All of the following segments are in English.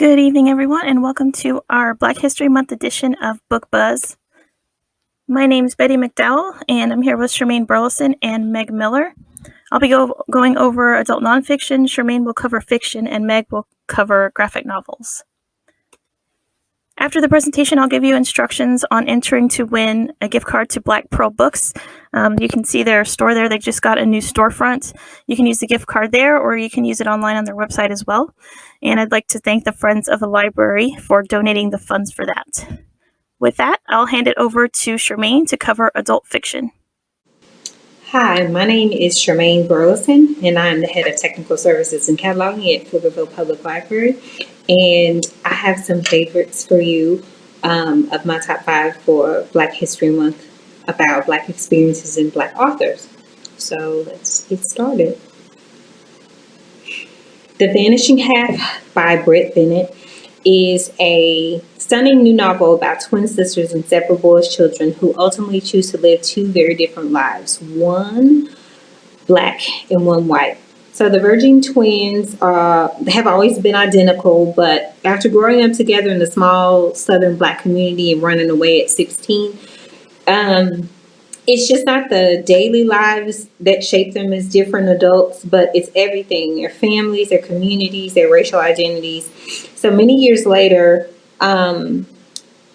Good evening, everyone, and welcome to our Black History Month edition of Book Buzz. My name is Betty McDowell, and I'm here with Charmaine Burleson and Meg Miller. I'll be go- going over adult nonfiction, Charmaine will cover fiction, and Meg will cover graphic novels. After the presentation, I'll give you instructions on entering to win a gift card to Black Pearl Books. Um, you can see their store there. They just got a new storefront. You can use the gift card there, or you can use it online on their website as well and I'd like to thank the Friends of the Library for donating the funds for that. With that, I'll hand it over to Charmaine to cover adult fiction. Hi, my name is Charmaine Burleson, and I'm the head of technical services and cataloging at Pflugerville Public Library. And I have some favorites for you um, of my top five for Black History Month about Black experiences and Black authors. So let's get started. The Vanishing Half by Brit Bennett is a stunning new novel about twin sisters and separate as children who ultimately choose to live two very different lives, one black and one white. So the Virgin twins uh, have always been identical, but after growing up together in a small southern black community and running away at 16, um, it's just not the daily lives that shape them as different adults, but it's everything their families, their communities, their racial identities. So many years later, um,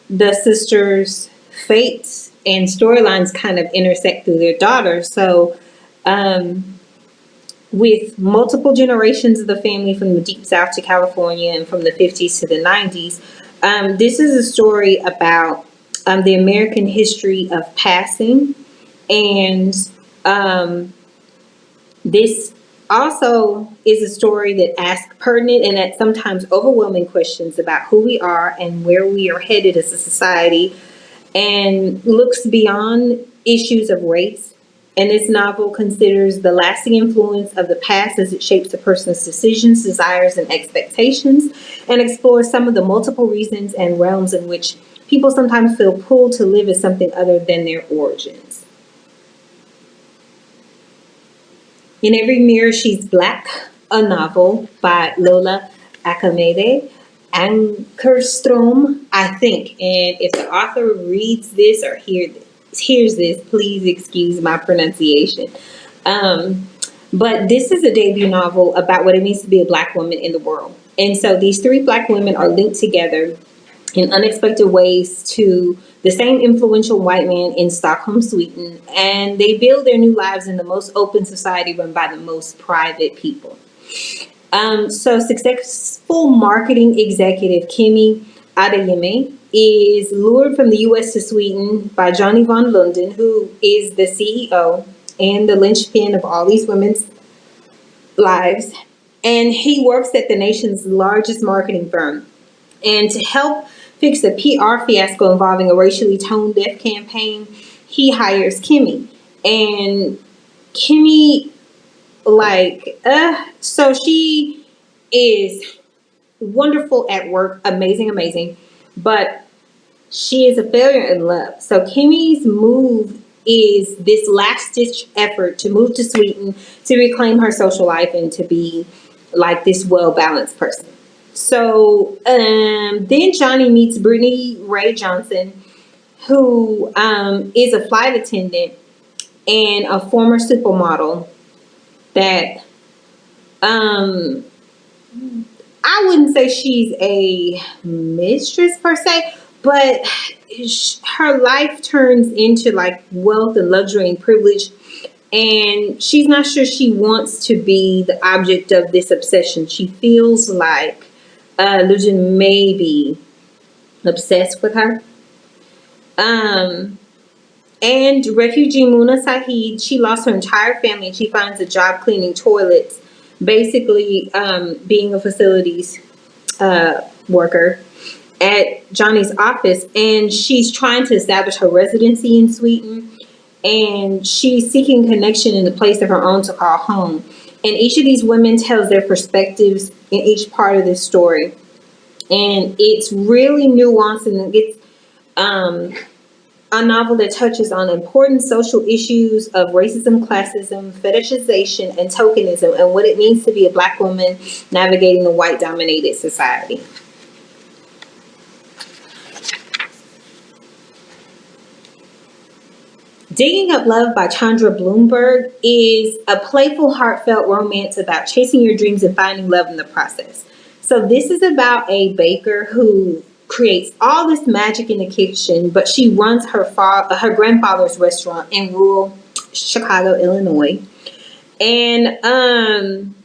the sisters' fates and storylines kind of intersect through their daughter. So, um, with multiple generations of the family from the deep south to California and from the 50s to the 90s, um, this is a story about um, the American history of passing. And um, this also is a story that asks pertinent and at sometimes overwhelming questions about who we are and where we are headed as a society and looks beyond issues of race. And this novel considers the lasting influence of the past as it shapes a person's decisions, desires, and expectations, and explores some of the multiple reasons and realms in which people sometimes feel pulled to live as something other than their origins. In Every Mirror She's Black, a novel by Lola Akinmade. Ankerstrom, I think. And if the author reads this or hear hears this, please excuse my pronunciation. Um, but this is a debut novel about what it means to be a black woman in the world. And so these three black women are linked together in unexpected ways to the same influential white man in Stockholm, Sweden, and they build their new lives in the most open society run by the most private people. Um, so successful marketing executive Kimmy Adeyemi is lured from the US to Sweden by Johnny von Lunden, who is the CEO and the linchpin of all these women's lives. And he works at the nation's largest marketing firm. And to help fix a PR fiasco involving a racially tone deaf campaign, he hires Kimmy. And Kimmy, like, uh, so she is wonderful at work, amazing, amazing, but she is a failure in love. So Kimmy's move is this last ditch effort to move to Sweden to reclaim her social life and to be like this well balanced person. So um, then Johnny meets Brittany-Rae Johnson, who um, is a flight attendant and a former supermodel that um, I wouldn't say she's a mistress per se, but her life turns into like wealth and luxury and privilege and she's not sure she wants to be the object of this obsession. She feels like uh, Lujan may be obsessed with her. Um, and refugee Muna Sahid, she lost her entire family she finds a job cleaning toilets, basically um, being a facilities uh, worker at Johnny's office. And she's trying to establish her residency in Sweden. And she's seeking connection in the place of her own to call home. And each of these women tells their perspectives in each part of this story. And it's really nuanced and it's um, a novel that touches on important social issues of racism, classism, fetishization, and tokenism, and what it means to be a black woman navigating a white dominated society. Digging Up Love by Chandra Blumberg is a playful, heartfelt romance about chasing your dreams and finding love in the process. So, this is about a baker who creates all this magic in the kitchen, but she runs her fa- her grandfather's restaurant in rural Chicago, Illinois. And um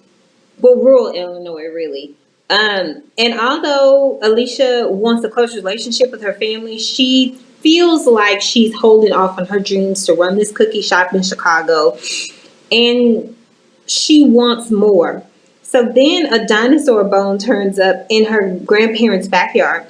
well rural Illinois really. Um and although Alicia wants a close relationship with her family, she feels like she's holding off on her dreams to run this cookie shop in Chicago and she wants more. So then a dinosaur bone turns up in her grandparents' backyard.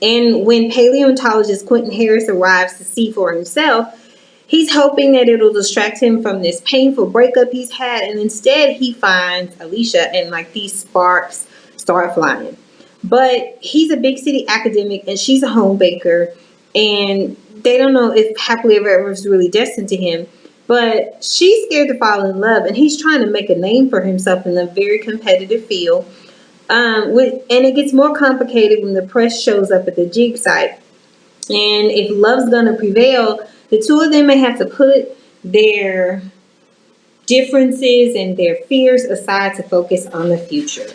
And when paleontologist Quentin Harris arrives to see for himself, he's hoping that it'll distract him from this painful breakup he's had. And instead, he finds Alicia and like these sparks start flying. But he's a big city academic and she's a home baker and they don't know if happily ever ever is really destined to him. But she's scared to fall in love, and he's trying to make a name for himself in a very competitive field. Um, with, and it gets more complicated when the press shows up at the jig site. And if love's gonna prevail, the two of them may have to put their differences and their fears aside to focus on the future.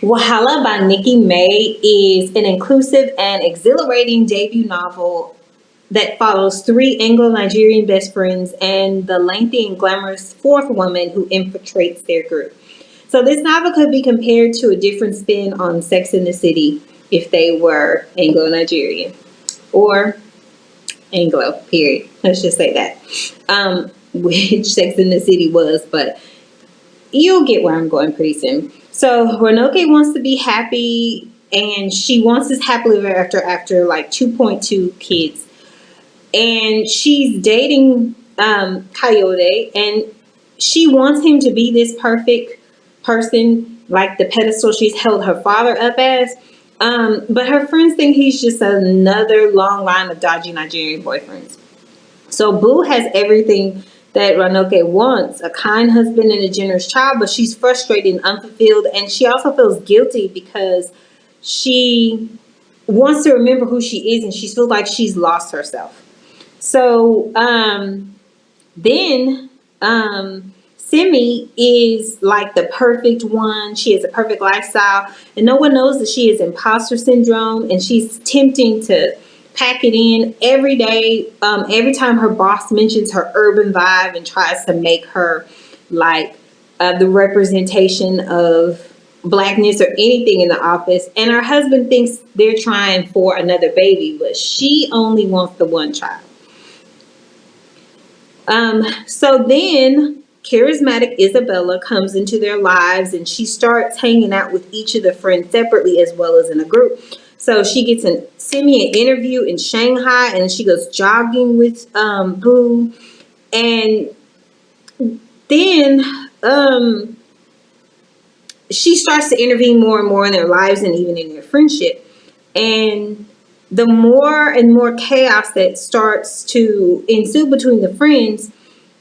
Wahala by Nikki May is an inclusive and exhilarating debut novel that follows three Anglo-Nigerian best friends and the lengthy and glamorous fourth woman who infiltrates their group. So this novel could be compared to a different spin on Sex in the City if they were Anglo-Nigerian or Anglo, period. Let's just say that. Um, which Sex in the City was, but you'll get where I'm going pretty soon. So Ronke wants to be happy and she wants this happily ever after after like 2.2 kids. And she's dating um, Kayode and she wants him to be this perfect person like the pedestal she's held her father up as. Um, but her friends think he's just another long line of dodgy Nigerian boyfriends. So Boo has everything that Ronke wants a kind husband and a generous child, but she's frustrated and unfulfilled. And she also feels guilty because she wants to remember who she is and she feels like she's lost herself. So um, then um, Simi is like the perfect one. She has a perfect lifestyle, and no one knows that she has imposter syndrome, and she's tempting to pack it in every day. Um, every time her boss mentions her urban vibe and tries to make her like uh, the representation of blackness or anything in the office. And her husband thinks they're trying for another baby, but she only wants the one child. Um, so then charismatic Isabella comes into their lives and she starts hanging out with each of the friends separately as well as in a group. So she gets an send me an interview in Shanghai and she goes jogging with um, Boo. And then um, she starts to intervene more and more in their lives and even in their friendship. And the more and more chaos that starts to ensue between the friends,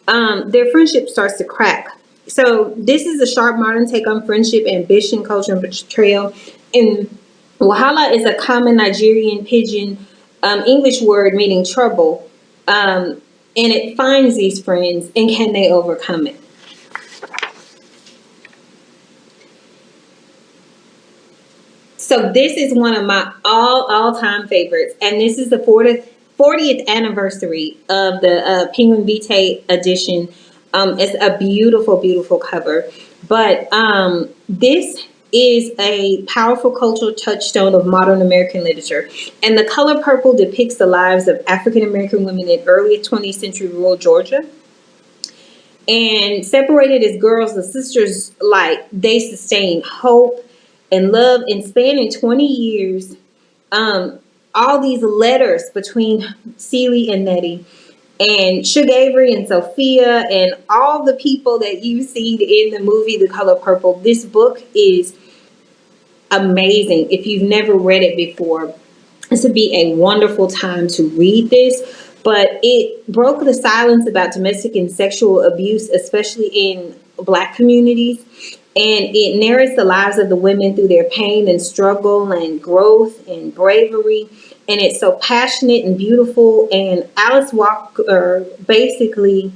um, their friendship starts to crack. So this is a sharp modern take on friendship, ambition, culture, and betrayal. And Wahala is a common Nigerian pidgin um, English word meaning trouble. Um, and it finds these friends and can they overcome it? So this is one of my all all-time favorites. And this is the 40th, 40th anniversary of the uh, Penguin Vitae edition. Um, it's a beautiful, beautiful cover. But um, this is a powerful cultural touchstone of modern American literature. And The Color Purple depicts the lives of African American women in early 20th century rural Georgia. And separated as girls, the sisters, like, they sustain hope and love and spanning 20 years. Um, all these letters between Celie and Nettie and Shug Avery and Sofia and all the people that you see in the movie The Color Purple. This book is amazing. If you've never read it before, this would be a wonderful time to read this. But it broke the silence about domestic and sexual abuse, especially in Black communities. and it narrates the lives of the women through their pain and struggle and growth and bravery. And it's so passionate and beautiful. And Alice Walker basically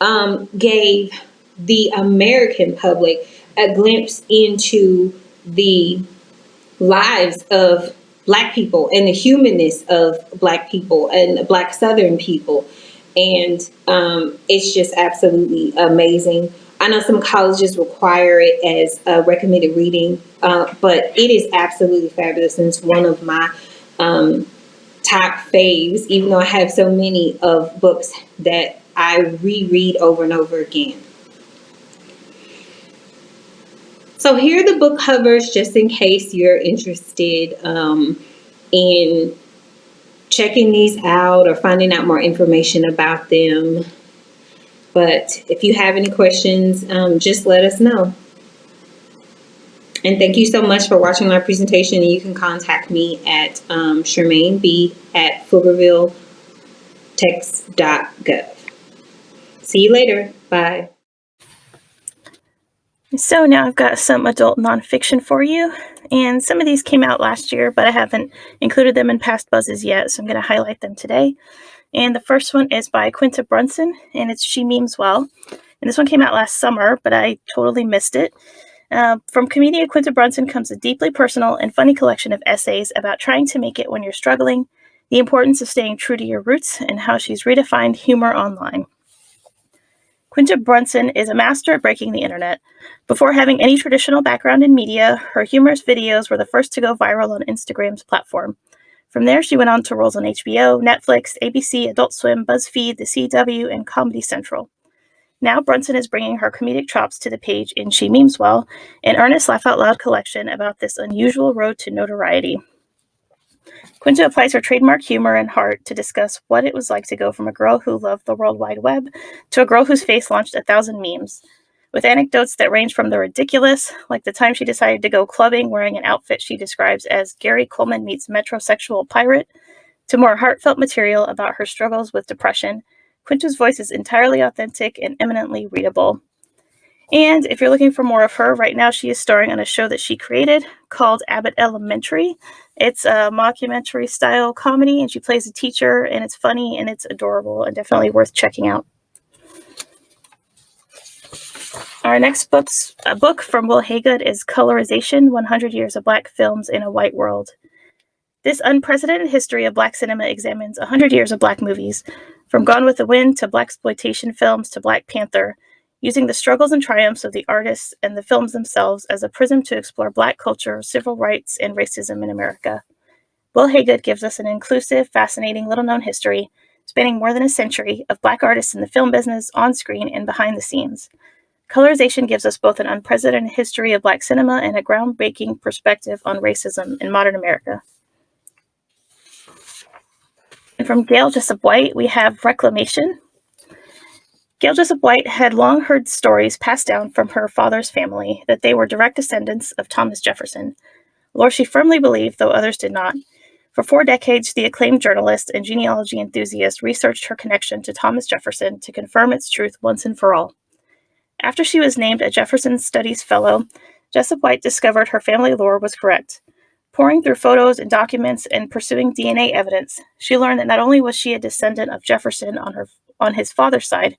um, gave the American public a glimpse into the lives of black people and the humanness of black people and black southern people and um, it's just absolutely amazing i know some colleges require it as a recommended reading uh, but it is absolutely fabulous and it's one of my um, top faves even though i have so many of books that i reread over and over again so here are the book covers just in case you're interested um, in checking these out or finding out more information about them. But if you have any questions, um, just let us know. And thank you so much for watching my presentation. You can contact me at um, B at PflugervilleText.gov. See you later. Bye. So now I've got some adult nonfiction for you, and some of these came out last year, but I haven't included them in past buzzes yet, so I'm going to highlight them today. And the first one is by Quinta Brunson, and it's She Memes Well. And this one came out last summer, but I totally missed it. Uh, from comedian Quinta Brunson comes a deeply personal and funny collection of essays about trying to make it when you're struggling, the importance of staying true to your roots, and how she's redefined humor online. Quinta Brunson is a master at breaking the internet. Before having any traditional background in media, her humorous videos were the first to go viral on Instagram's platform. From there, she went on to roles on HBO, Netflix, ABC, Adult Swim, BuzzFeed, The CW, and Comedy Central. Now, Brunson is bringing her comedic chops to the page in She Memes Well, an earnest laugh out loud collection about this unusual road to notoriety. Quinta applies her trademark humor and heart to discuss what it was like to go from a girl who loved the World Wide Web to a girl whose face launched a thousand memes, with anecdotes that range from the ridiculous, like the time she decided to go clubbing wearing an outfit she describes as Gary Coleman meets metrosexual pirate, to more heartfelt material about her struggles with depression. Quinta's voice is entirely authentic and eminently readable. And if you're looking for more of her, right now she is starring on a show that she created called Abbott Elementary. It's a mockumentary style comedy, and she plays a teacher, and it's funny and it's adorable and definitely worth checking out. Our next book's a book from Wil Haygood is Colorization 100 Years of Black Films in a White World. This unprecedented history of Black cinema examines 100 years of Black movies, from Gone with the Wind to Blaxploitation films to Black Panther, using the struggles and triumphs of the artists and the films themselves as a prism to explore Black culture, civil rights, and racism in America. Wil Haygood gives us an inclusive, fascinating, little known history spanning more than a century of Black artists in the film business, on screen, and behind the scenes. Colorization gives us both an unprecedented history of Black cinema and a groundbreaking perspective on racism in modern America. And from Gail Jessup White, we have Reclamation, Gail Jessup White had long heard stories passed down from her father's family that they were direct descendants of Thomas Jefferson, lore she firmly believed, though others did not. For four decades, the acclaimed journalist and genealogy enthusiast researched her connection to Thomas Jefferson to confirm its truth once and for all. After she was named a Jefferson Studies Fellow, Jessup White discovered her family lore was correct. Pouring through photos and documents and pursuing DNA evidence, she learned that not only was she a descendant of Jefferson on her on his father's side,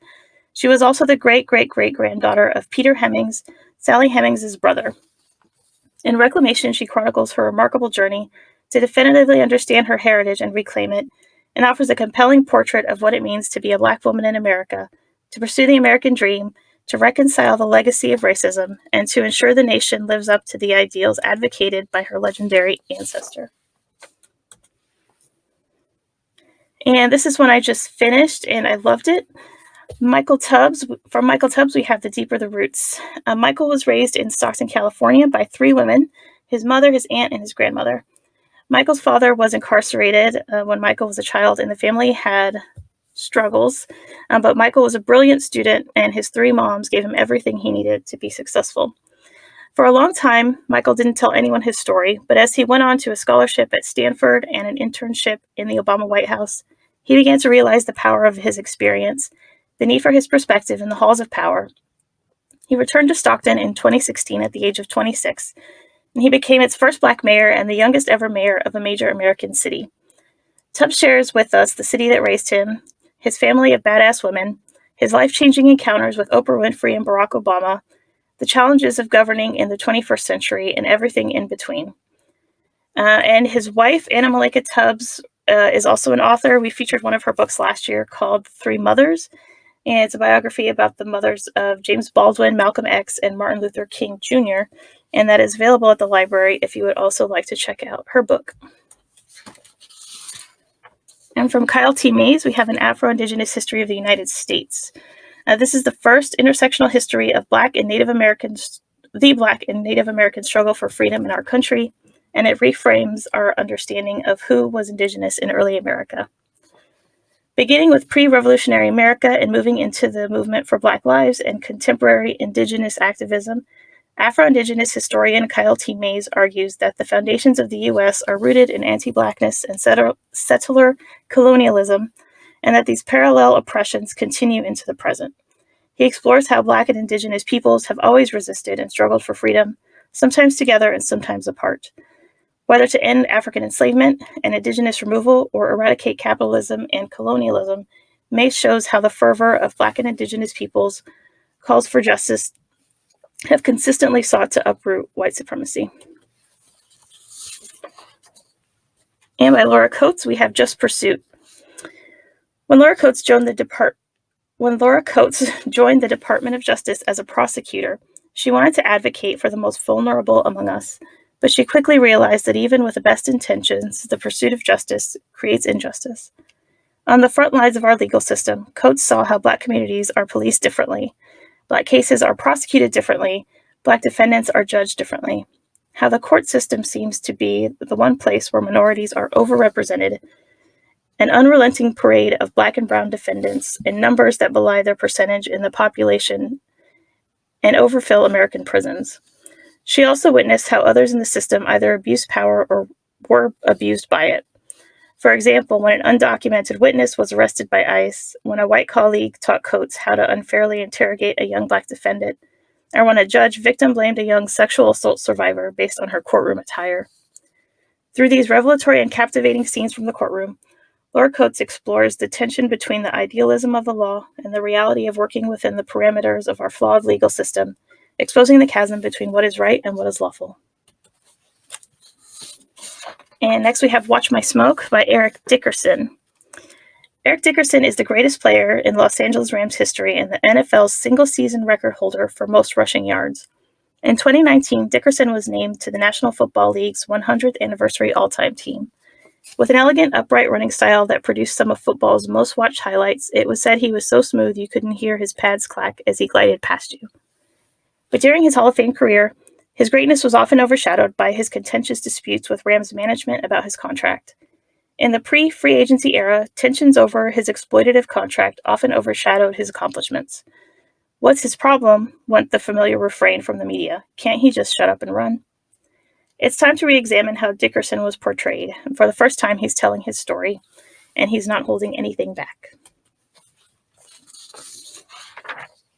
she was also the great great great granddaughter of Peter Hemings, Sally Hemings's brother. In Reclamation, she chronicles her remarkable journey to definitively understand her heritage and reclaim it, and offers a compelling portrait of what it means to be a Black woman in America, to pursue the American dream, to reconcile the legacy of racism, and to ensure the nation lives up to the ideals advocated by her legendary ancestor. And this is one I just finished, and I loved it. Michael Tubbs, from Michael Tubbs, we have The Deeper the Roots. Uh, Michael was raised in Stockton, California by three women his mother, his aunt, and his grandmother. Michael's father was incarcerated uh, when Michael was a child, and the family had struggles. Um, but Michael was a brilliant student, and his three moms gave him everything he needed to be successful. For a long time, Michael didn't tell anyone his story, but as he went on to a scholarship at Stanford and an internship in the Obama White House, he began to realize the power of his experience the need for his perspective in the halls of power. He returned to Stockton in 2016 at the age of 26, and he became its first black mayor and the youngest ever mayor of a major American city. Tubbs shares with us the city that raised him, his family of badass women, his life changing encounters with Oprah Winfrey and Barack Obama, the challenges of governing in the 21st century, and everything in between. Uh, and his wife, Anna Malaika Tubbs, uh, is also an author. We featured one of her books last year called Three Mothers, and it's a biography about the mothers of James Baldwin, Malcolm X, and Martin Luther King Jr., and that is available at the library if you would also like to check out her book. And from Kyle T. Mays, we have an Afro-Indigenous history of the United States. Uh, this is the first intersectional history of Black and Native Americans, the Black and Native American struggle for freedom in our country, and it reframes our understanding of who was Indigenous in early America. Beginning with pre revolutionary America and moving into the movement for Black lives and contemporary Indigenous activism, Afro Indigenous historian Kyle T. Mays argues that the foundations of the U.S. are rooted in anti Blackness and settler colonialism, and that these parallel oppressions continue into the present. He explores how Black and Indigenous peoples have always resisted and struggled for freedom, sometimes together and sometimes apart. Whether to end African enslavement and indigenous removal or eradicate capitalism and colonialism, May shows how the fervor of Black and Indigenous peoples calls for justice have consistently sought to uproot white supremacy. And by Laura Coates, we have Just Pursuit. When Laura Coates joined the depart when Laura Coates joined the Department of Justice as a prosecutor, she wanted to advocate for the most vulnerable among us but she quickly realized that even with the best intentions, the pursuit of justice creates injustice. On the front lines of our legal system, Coates saw how Black communities are policed differently, Black cases are prosecuted differently, Black defendants are judged differently, how the court system seems to be the one place where minorities are overrepresented, an unrelenting parade of Black and Brown defendants in numbers that belie their percentage in the population and overfill American prisons. She also witnessed how others in the system either abused power or were abused by it. For example, when an undocumented witness was arrested by ICE, when a white colleague taught Coates how to unfairly interrogate a young black defendant, or when a judge victim blamed a young sexual assault survivor based on her courtroom attire. Through these revelatory and captivating scenes from the courtroom, Laura Coates explores the tension between the idealism of the law and the reality of working within the parameters of our flawed legal system exposing the chasm between what is right and what is lawful. And next we have Watch My Smoke by Eric Dickerson. Eric Dickerson is the greatest player in Los Angeles Rams history and the NFL's single season record holder for most rushing yards. In 2019, Dickerson was named to the National Football League's 100th anniversary all time team. With an elegant, upright running style that produced some of football's most watched highlights, it was said he was so smooth you couldn't hear his pads clack as he glided past you. But during his Hall of Fame career, his greatness was often overshadowed by his contentious disputes with Rams management about his contract. In the pre free agency era, tensions over his exploitative contract often overshadowed his accomplishments. What's his problem? went the familiar refrain from the media. Can't he just shut up and run? It's time to re examine how Dickerson was portrayed. For the first time, he's telling his story, and he's not holding anything back.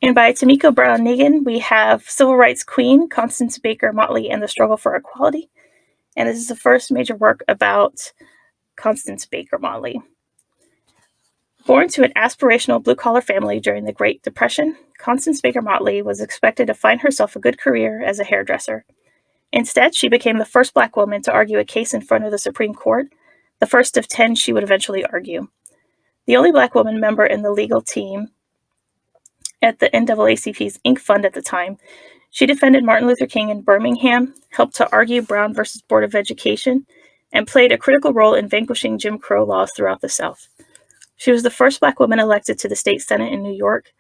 And by Tomiko Brown Nagin, we have Civil Rights Queen, Constance Baker Motley, and the Struggle for Equality. And this is the first major work about Constance Baker Motley. Born to an aspirational blue collar family during the Great Depression, Constance Baker Motley was expected to find herself a good career as a hairdresser. Instead, she became the first black woman to argue a case in front of the Supreme Court, the first of 10 she would eventually argue. The only black woman member in the legal team at the NAACP's Inc. Fund at the time. She defended Martin Luther King in Birmingham, helped to argue Brown versus Board of Education, and played a critical role in vanquishing Jim Crow laws throughout the South. She was the first Black woman elected to the state Senate in New York,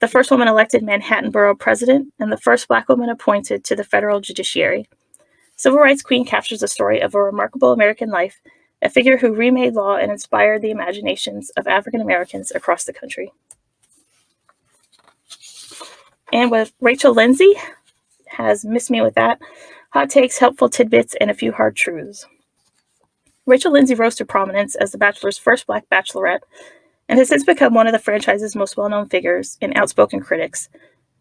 the first woman elected Manhattan Borough President, and the first Black woman appointed to the federal judiciary. Civil Rights Queen captures the story of a remarkable American life, a figure who remade law and inspired the imaginations of African Americans across the country. And with Rachel Lindsay, has missed me with that. Hot takes, helpful tidbits, and a few hard truths. Rachel Lindsay rose to prominence as The Bachelor's first black bachelorette and has since become one of the franchise's most well known figures and outspoken critics.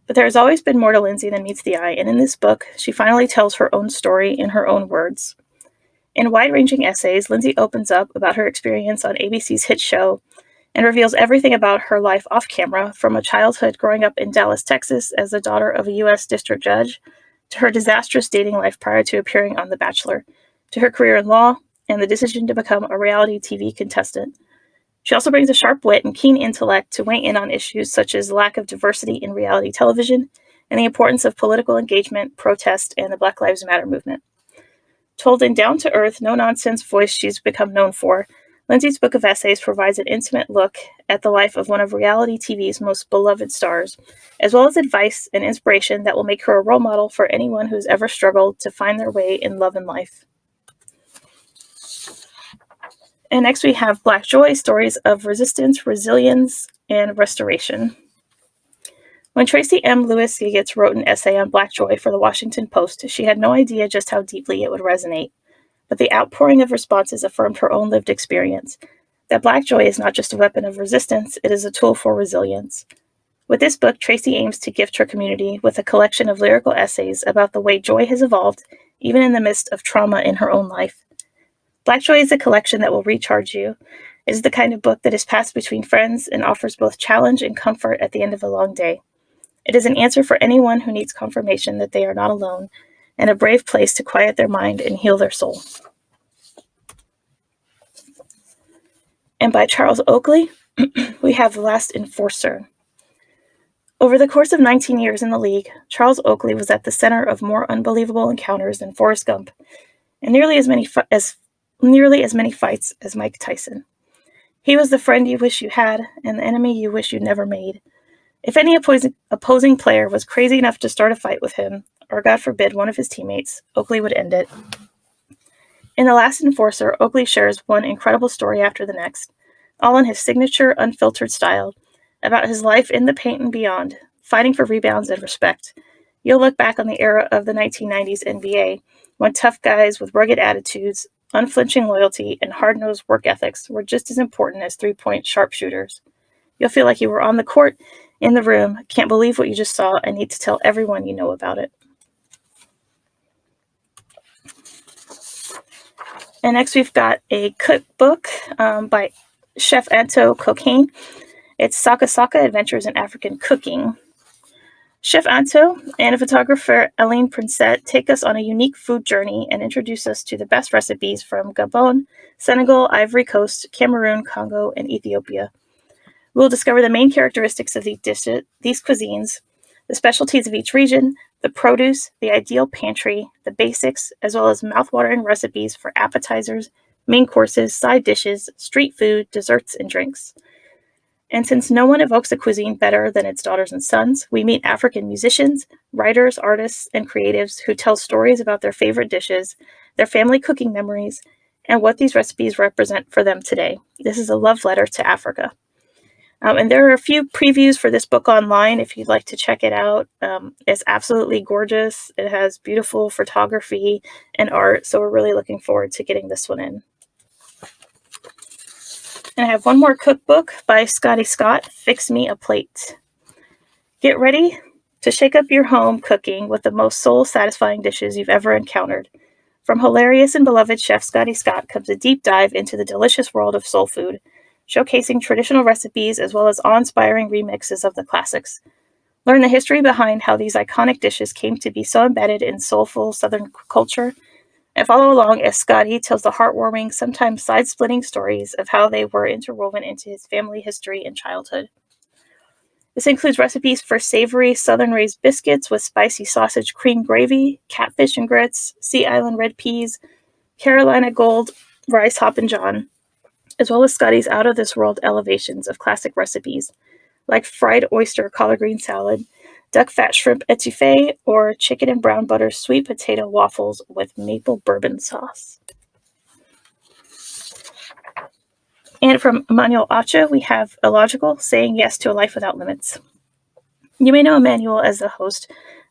But there has always been more to Lindsay than meets the eye, and in this book, she finally tells her own story in her own words. In wide ranging essays, Lindsay opens up about her experience on ABC's hit show and reveals everything about her life off camera from a childhood growing up in Dallas, Texas, as the daughter of a U.S. district judge, to her disastrous dating life prior to appearing on The Bachelor, to her career in law, and the decision to become a reality TV contestant. She also brings a sharp wit and keen intellect to weigh in on issues such as lack of diversity in reality television and the importance of political engagement, protest, and the Black Lives Matter movement. Told in down to earth, no nonsense voice she's become known for, Lindsay's book of essays provides an intimate look at the life of one of reality TV's most beloved stars, as well as advice and inspiration that will make her a role model for anyone who's ever struggled to find their way in love and life. And next we have Black Joy stories of resistance, resilience, and restoration. When Tracy M. Lewis Giggetts wrote an essay on Black Joy for the Washington Post, she had no idea just how deeply it would resonate but the outpouring of responses affirmed her own lived experience that Black joy is not just a weapon of resistance, it is a tool for resilience. With this book, Tracy aims to gift her community with a collection of lyrical essays about the way joy has evolved, even in the midst of trauma in her own life. Black Joy is a collection that will recharge you. It is the kind of book that is passed between friends and offers both challenge and comfort at the end of a long day. It is an answer for anyone who needs confirmation that they are not alone and a brave place to quiet their mind and heal their soul. And by Charles Oakley, we have The Last Enforcer. Over the course of 19 years in the league, Charles Oakley was at the center of more unbelievable encounters than Forrest Gump, and nearly as many as nearly as many fights as Mike Tyson. He was the friend you wish you had and the enemy you wish you never made. If any opposing, opposing player was crazy enough to start a fight with him, or God forbid, one of his teammates, Oakley would end it. In The Last Enforcer, Oakley shares one incredible story after the next, all in his signature, unfiltered style, about his life in the paint and beyond, fighting for rebounds and respect. You'll look back on the era of the 1990s NBA, when tough guys with rugged attitudes, unflinching loyalty, and hard nosed work ethics were just as important as three point sharpshooters. You'll feel like you were on the court, in the room, can't believe what you just saw, and need to tell everyone you know about it. And next we've got a cookbook um, by Chef Anto Cocagne. It's Saka Saka Adventures in African Cooking. Chef Anto and a photographer Eileen Princette take us on a unique food journey and introduce us to the best recipes from Gabon, Senegal, Ivory Coast, Cameroon, Congo, and Ethiopia. We'll discover the main characteristics of these, dishes, these cuisines, the specialties of each region, the produce, the ideal pantry, the basics, as well as mouthwatering recipes for appetizers, main courses, side dishes, street food, desserts, and drinks. And since no one evokes a cuisine better than its daughters and sons, we meet African musicians, writers, artists, and creatives who tell stories about their favorite dishes, their family cooking memories, and what these recipes represent for them today. This is a love letter to Africa. Um, and there are a few previews for this book online if you'd like to check it out. Um, it's absolutely gorgeous. It has beautiful photography and art, so we're really looking forward to getting this one in. And I have one more cookbook by Scotty Scott, Fix Me a Plate. Get ready to shake up your home cooking with the most soul satisfying dishes you've ever encountered. From hilarious and beloved chef Scotty Scott comes a deep dive into the delicious world of soul food showcasing traditional recipes as well as awe inspiring remixes of the classics. Learn the history behind how these iconic dishes came to be so embedded in soulful Southern culture, and follow along as Scotty tells the heartwarming, sometimes side splitting stories of how they were interwoven into his family history and childhood. This includes recipes for savory Southern raised biscuits with spicy sausage cream gravy, catfish and grits, Sea Island red peas, Carolina gold rice hoppin' john, as well as Scotty's out of this world elevations of classic recipes, like fried oyster collard green salad, duck fat shrimp etouffee, or chicken and brown butter sweet potato waffles with maple bourbon sauce. And from Emmanuel Acho, we have Illogical, Saying Yes to a Life Without Limits. You may know Emmanuel as the host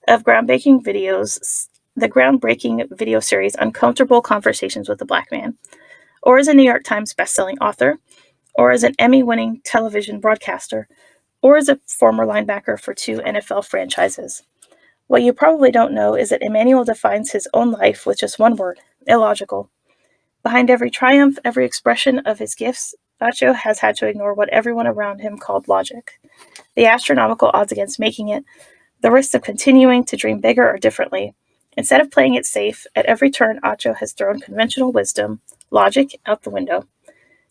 of groundbreaking videos, the groundbreaking video series Uncomfortable Conversations with a Black Man, or as a New York Times bestselling author, or as an Emmy winning television broadcaster, or as a former linebacker for two NFL franchises. What you probably don't know is that Emmanuel defines his own life with just one word illogical. Behind every triumph, every expression of his gifts, Acho has had to ignore what everyone around him called logic. The astronomical odds against making it, the risks of continuing to dream bigger or differently. Instead of playing it safe, at every turn, Acho has thrown conventional wisdom, logic, out the window.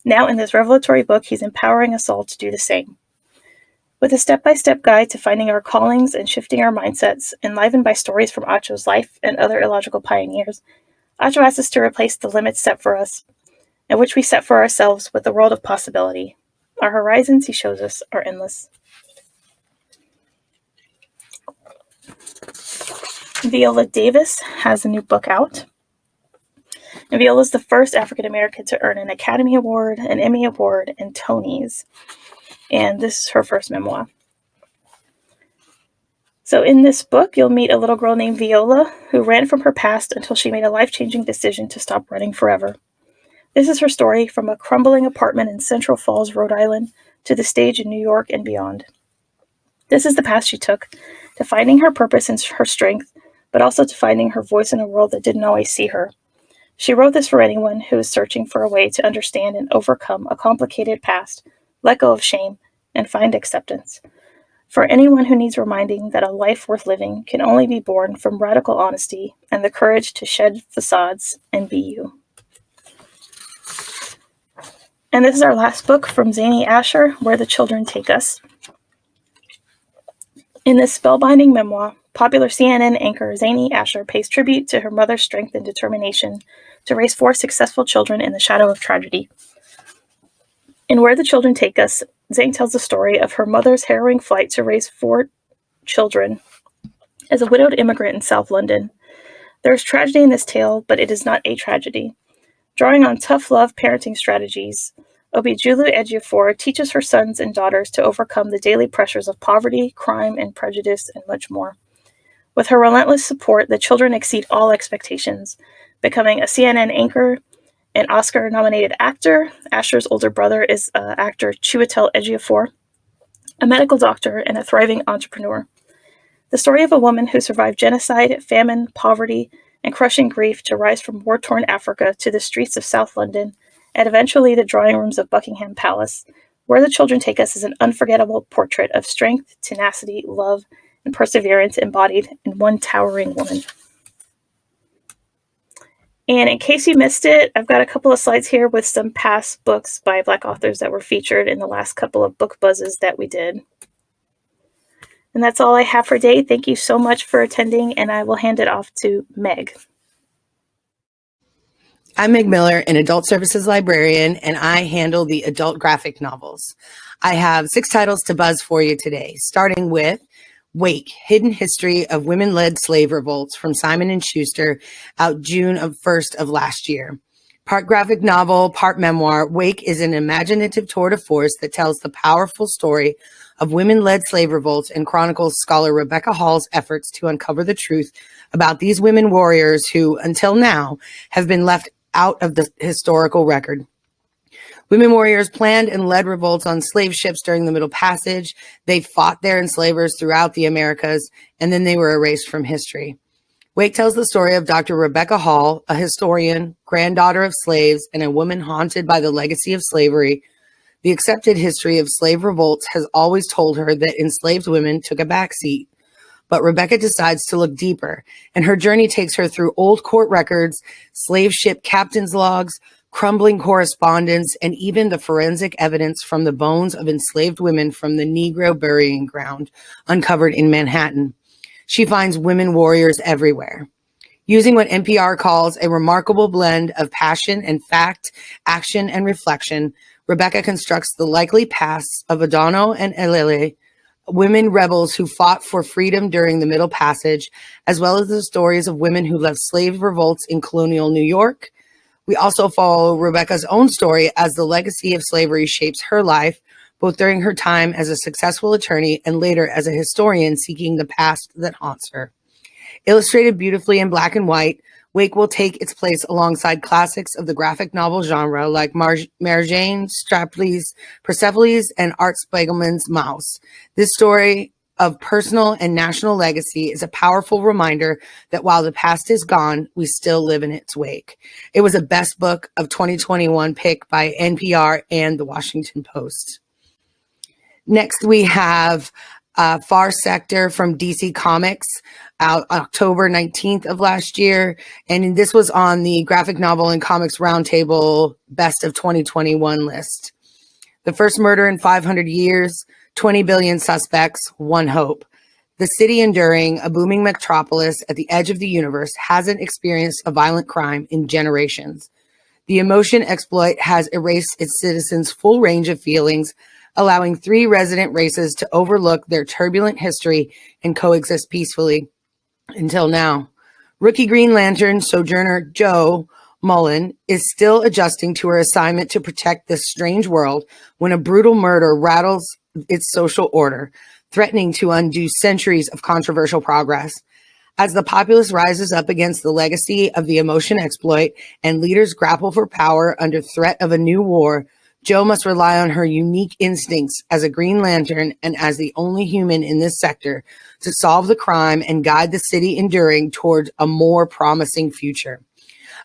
Now, in this revelatory book, he's empowering us all to do the same. With a step by step guide to finding our callings and shifting our mindsets, enlivened by stories from Acho's life and other illogical pioneers, Acho asks us to replace the limits set for us and which we set for ourselves with a world of possibility. Our horizons, he shows us, are endless. Viola Davis has a new book out. Viola is the first African American to earn an Academy Award, an Emmy Award, and Tonys. And this is her first memoir. So, in this book, you'll meet a little girl named Viola who ran from her past until she made a life changing decision to stop running forever. This is her story from a crumbling apartment in Central Falls, Rhode Island, to the stage in New York and beyond. This is the path she took to finding her purpose and her strength, but also to finding her voice in a world that didn't always see her. She wrote this for anyone who is searching for a way to understand and overcome a complicated past, let go of shame, and find acceptance. For anyone who needs reminding that a life worth living can only be born from radical honesty and the courage to shed facades and be you. And this is our last book from Zain Asher, Where the Children Take Us. In this spellbinding memoir, popular CNN anchor Zain Asher pays tribute to her mother's strength and determination to raise four successful children in the shadow of tragedy. In Where the Children Take Us, Zain tells the story of her mother's harrowing flight to raise four children as a widowed immigrant in South London. There is tragedy in this tale, but it is not a tragedy. Drawing on tough love parenting strategies, Obiajulu Ejiofor teaches her sons and daughters to overcome the daily pressures of poverty, crime, and prejudice, and much more. With her relentless support, the children exceed all expectations, becoming a CNN anchor, an Oscar nominated actor. Asher's older brother is uh, actor Chiwetel Ejiofor, a medical doctor, and a thriving entrepreneur. The story of a woman who survived genocide, famine, poverty, and crushing grief to rise from war torn Africa to the streets of South London and eventually the drawing rooms of Buckingham Palace. Where the Children Take Us is an unforgettable portrait of strength, tenacity, love, and perseverance embodied in one towering woman. And in case you missed it, I've got a couple of slides here with some past books by Black authors that were featured in the last couple of book buzzes that we did. And that's all I have for today. Thank you so much for attending, and I will hand it off to Meg. I'm Meg Miller, an adult services librarian, and I handle the adult graphic novels. I have six titles to buzz for you today, starting with Wake, Hidden History of Women-Led Slave Revolts from Simon & Schuster, out June of 1st of last year. Part graphic novel, part memoir, Wake is an imaginative tour de force that tells the powerful story of women-led slave revolts and chronicles scholar Rebecca Hall's efforts to uncover the truth about these women warriors who, until now, have been left out of the historical record. Women warriors planned and led revolts on slave ships during the Middle Passage. They fought their enslavers throughout the Americas, and then they were erased from history. Wake tells the story of Dr. Rebecca Hall, a historian, granddaughter of slaves, and a woman haunted by the legacy of slavery. The accepted history of slave revolts has always told her that enslaved women took a backseat. But Rebecca decides to look deeper, and her journey takes her through old court records, slave ship captain's logs, crumbling correspondence, and even the forensic evidence from the bones of enslaved women from the Negro burying ground uncovered in Manhattan. She finds women warriors everywhere. Using what NPR calls a remarkable blend of passion and fact, action and reflection, Rebecca constructs the likely pasts of Adano and Elele, women rebels who fought for freedom during the Middle Passage, as well as the stories of women who led slave revolts in colonial New York. We also follow Rebecca's own story as the legacy of slavery shapes her life, both during her time as a successful attorney and later as a historian seeking the past that haunts her. Illustrated beautifully in black and white, Wake will take its place alongside classics of the graphic novel genre like Mar- Mary Jane, Shapley's Persepolis, and Art Spiegelman's Maus. This story of personal and national legacy is a powerful reminder that while the past is gone, we still live in its wake. It was a best book of 2021 pick by NPR and the Washington Post. Next, we have uh, Far Sector from DC Comics out October 19th of last year. And this was on the graphic novel and comics roundtable best of 2021 list. The first murder in 500 years, 20 billion suspects, one hope. The city enduring a booming metropolis at the edge of the universe hasn't experienced a violent crime in generations. The emotion exploit has erased its citizens' full range of feelings, allowing three resident races to overlook their turbulent history and coexist peacefully until now. Rookie Green Lantern Sojourner Jo Mullein is still adjusting to her assignment to protect this strange world when a brutal murder rattles its social order, threatening to undo centuries of controversial progress. As the populace rises up against the legacy of the emotion exploit and leaders grapple for power under threat of a new war, Jo must rely on her unique instincts as a Green Lantern and as the only human in this sector to solve the crime and guide the city enduring towards a more promising future.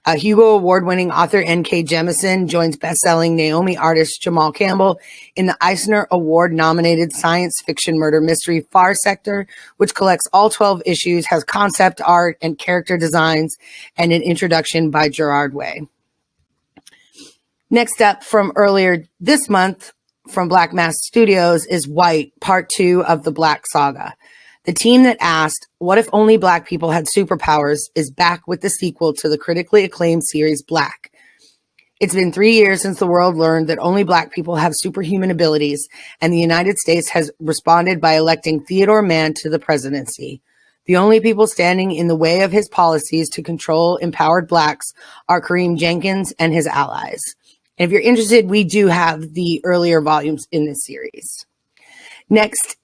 Uh, Hugo Award winning author N.K. Jemisin joins best-selling Naomi artist Jamal Campbell in the Eisner Award nominated science fiction murder mystery Far Sector, which collects all 12 issues, has concept art and character designs, and an introduction by Gerard Way. Next up from earlier this month from Black Mask Studios is White, part two of the Black Saga. The team that asked, What if only Black people had superpowers? is back with the sequel to the critically acclaimed series Black. It's been three years since the world learned that only Black people have superhuman abilities, and the United States has responded by electing Theodore Mann to the presidency. The only people standing in the way of his policies to control empowered Blacks are Kareem Jenkins and his allies. And if you're interested, we do have the earlier volumes in this series. Next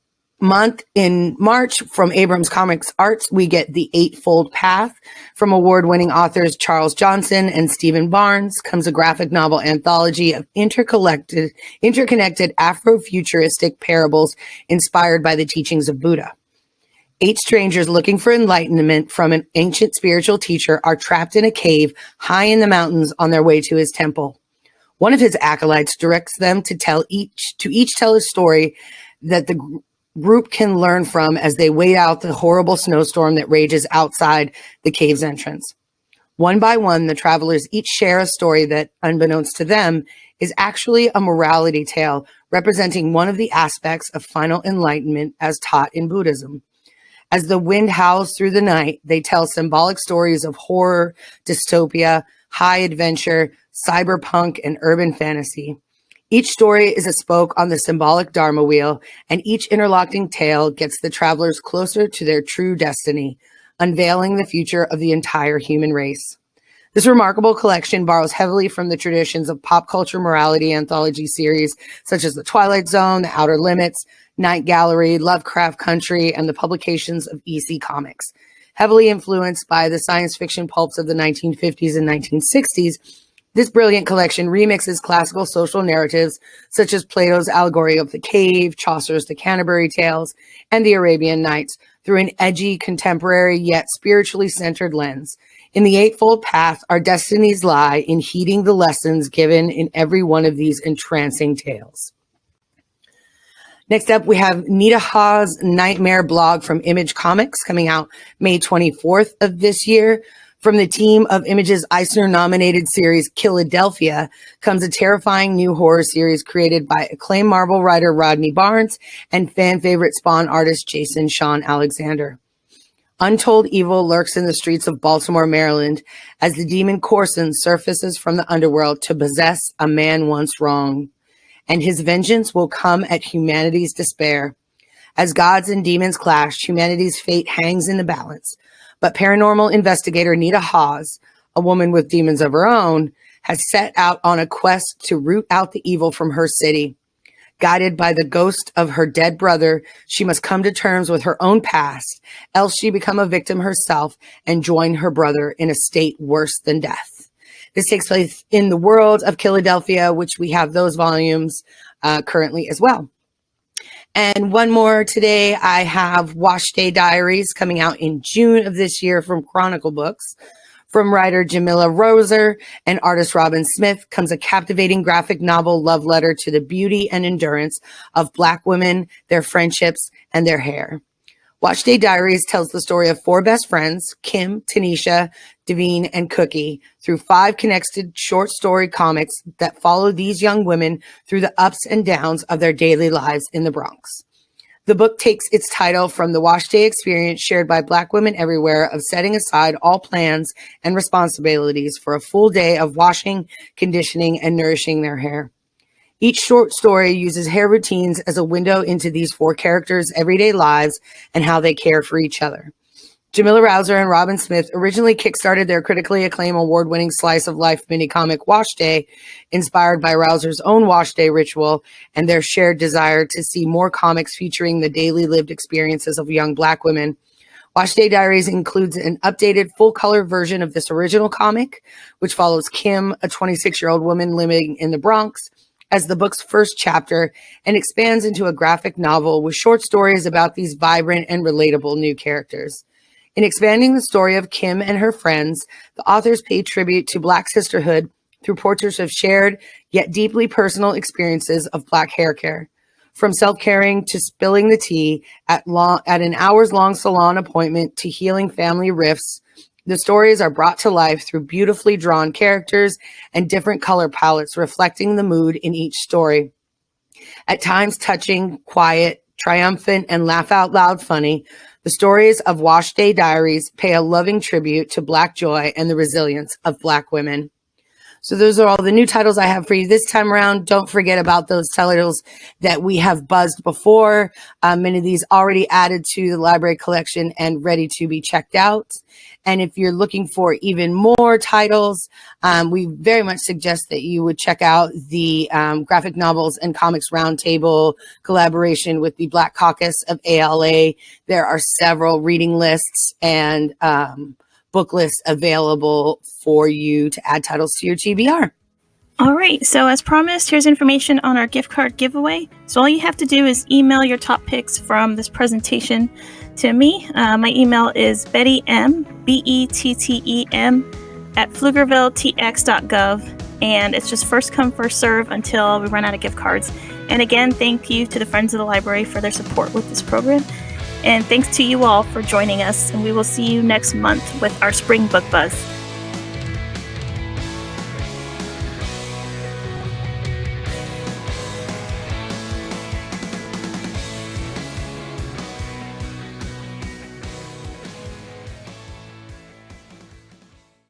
month in March from Abrams Comics Arts, we get The Eightfold Path. From award winning authors Charles Johnson and Steven Barnes comes a graphic novel anthology of interconnected, interconnected Afrofuturistic parables inspired by the teachings of Buddha. Eight strangers looking for enlightenment from an ancient spiritual teacher are trapped in a cave high in the mountains on their way to his temple. One of his acolytes directs them to tell each to each tell a story that the group can learn from as they wait out the horrible snowstorm that rages outside the cave's entrance. One by one, the travelers each share a story that, unbeknownst to them, is actually a morality tale representing one of the aspects of final enlightenment as taught in Buddhism. As the wind howls through the night, they tell symbolic stories of horror, dystopia, high adventure, cyberpunk, and urban fantasy. Each story is a spoke on the symbolic Dharma wheel, and each interlocking tale gets the travelers closer to their true destiny, unveiling the future of the entire human race. This remarkable collection borrows heavily from the traditions of pop culture morality anthology series such as The Twilight Zone, The Outer Limits, Night Gallery, Lovecraft Country, and the publications of EC Comics. Heavily influenced by the science fiction pulps of the 1950s and 1960s, this brilliant collection remixes classical social narratives such as Plato's allegory of the cave, Chaucer's The Canterbury Tales, and the Arabian Nights through an edgy, contemporary, yet spiritually centered lens. In the Eightfold Path, our destinies lie in heeding the lessons given in every one of these entrancing tales. Next up, we have Nita Hawes' Nightmare blog from Image Comics coming out May 24th of this year. From the team of Image's Eisner nominated series Killadelphia comes a terrifying new horror series created by acclaimed Marvel writer Rodney Barnes and fan favorite Spawn artist Jason Shawn Alexander. Untold evil lurks in the streets of Baltimore, Maryland, as the demon Corson surfaces from the underworld to possess a man once wronged. And his vengeance will come at humanity's despair. As gods and demons clash, humanity's fate hangs in the balance. But paranormal investigator Nita Hawes, a woman with demons of her own, has set out on a quest to root out the evil from her city. Guided by the ghost of her dead brother, she must come to terms with her own past, else she become a victim herself and join her brother in a state worse than death. This takes place in the world of Killadelphia, which we have those volumes uh, currently as well. And one more today, I have Wash Day Diaries coming out in June of this year from Chronicle Books. From writer Jamila Rowser and artist Robyn Smith comes a captivating graphic novel love letter to the beauty and endurance of Black women, their friendships, and their hair. Wash Day Diaries tells the story of four best friends, Kim, Tanisha, Davene, and Cookie, through five connected short story comics that follow these young women through the ups and downs of their daily lives in the Bronx. The book takes its title from the wash day experience shared by Black women everywhere of setting aside all plans and responsibilities for a full day of washing, conditioning, and nourishing their hair. Each short story uses hair routines as a window into these four characters' everyday lives and how they care for each other. Jamila Rowser and Robyn Smith originally kickstarted their critically acclaimed award-winning slice of life mini comic Wash Day, inspired by Rowser's own Wash Day ritual and their shared desire to see more comics featuring the daily lived experiences of young Black women. Wash Day Diaries includes an updated full-color version of this original comic, which follows Kim, a 26-year-old woman living in the Bronx, as the book's first chapter and expands into a graphic novel with short stories about these vibrant and relatable new characters. In expanding the story of Kim and her friends, the authors pay tribute to Black sisterhood through portraits of shared yet deeply personal experiences of Black hair care. From self-caring to spilling the tea at, long, at an hours-long salon appointment to healing family rifts, the stories are brought to life through beautifully drawn characters and different color palettes reflecting the mood in each story. At times touching, quiet, triumphant, and laugh out loud funny, the stories of Wash Day Diaries pay a loving tribute to Black joy and the resilience of Black women. So those are all the new titles I have for you this time around. Don't forget about those titles that we have buzzed before. Um, many of these already added to the library collection and ready to be checked out. And if you're looking for even more titles, um, we very much suggest that you would check out the um, graphic novels and comics roundtable collaboration with the Black Caucus of ALA. There are several reading lists and um, book list available for you to add titles to your TBR. All right, so as promised, here's information on our gift card giveaway. So all you have to do is email your top picks from this presentation to me. Uh, my email is Bette M, B E T T E M, at pflugervilletx.gov. And it's just first come, first serve until we run out of gift cards. And again, thank you to the Friends of the Library for their support with this program. And thanks to you all for joining us. And we will see you next month with our Spring Book Buzz.